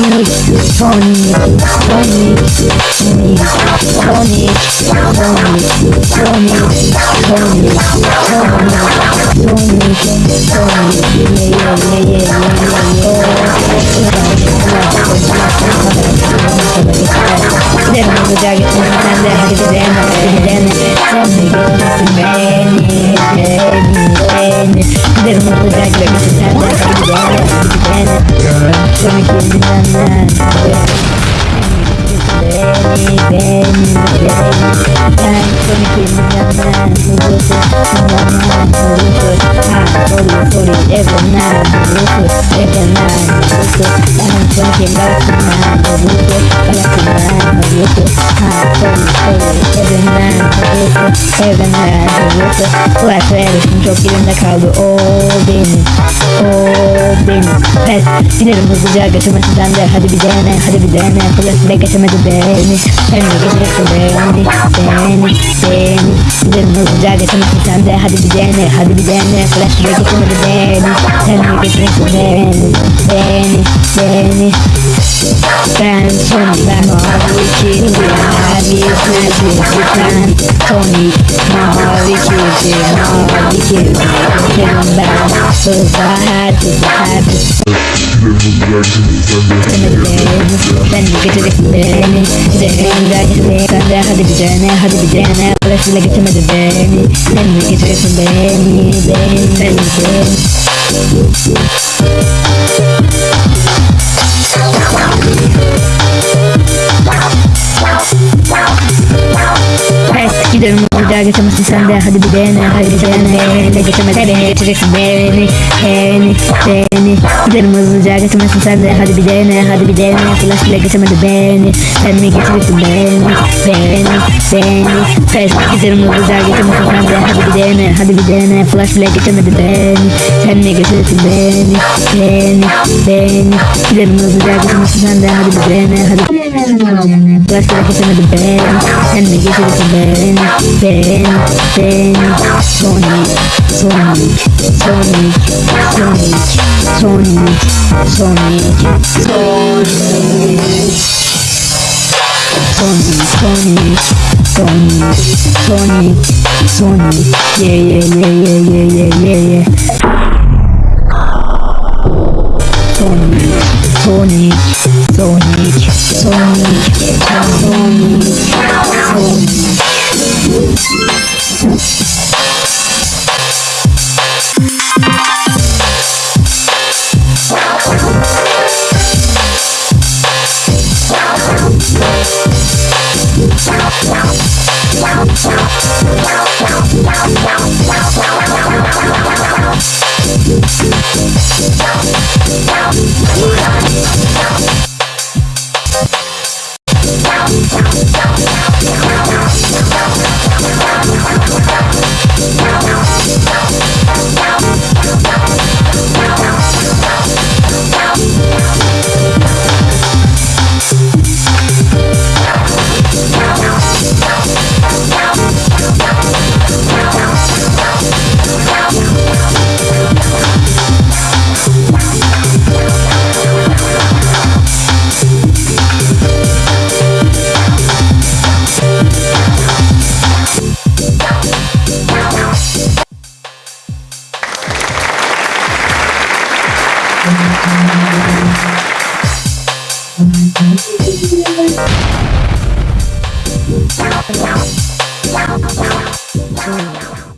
Sonic, Sonic, Sonic, Sonic, Sonic, Sonic, Sonic, Sonic, Sonic, Sonic, yeah, yeah, yeah, yeah, yeah, yeah. Gidelim hızlıca gitsin sen de hadi bir dene hadi bir dene Sen de gitsin beni beni beni Gidelim hızlıca gitsin sen de hadi gonna man Who goes to I'm to I'm fucking back to man to man I'm falling all business All business Pes Gidelim hızlıca götürmesi sende Hadi bir dene hadi bir dene. Bile geçemedi beni. Sen de geçeceksin Beni beni Gidelim hızlıca götürmesi sende Hadi bir dene hadi bir dene. Flash bile geçemedi beni Sen de geçeceksin beni Beni beni ben sonunda mavi kirli mavi kirli sen Tony mavi kirli mavi kirli Senin ben hızla her hızla her ben de getireceksin beni sen de hadi bir dene hadi bir dene i feel like que se me Let me get que soy eso, baby, baby, baby, baby. Hadi bir dene hadi bir dene de geçemezsin beni geçeceksin beni beni beni. Gidelim hızlıca geçemezsin sen de. Hadi bir dene hadi bir dene. Flash bile geçemedi beni. Sen mi geçeceksin beni beni beni? Pes gidelim hızlıca geçemezsin sen de. Hadi bir dene hadi bir dene. Flash bile geçemedi beni. Sen mi geçeceksin beni beni beni? Gidelim hızlıca geçemezsin sen de. Hadi bir dene hadi Flash bile geçemedi beni. Sen mi geçeceksin beni beni beni Sony, Sony, Sony, Sony, Sony, Sony, Sony, Sony, Sony, Sony, Sony, Sony, yeah, yeah, yeah, yeah, yeah, yeah, yeah, yeah, Sony, Sony, Sony, Sony, Sony. Wow.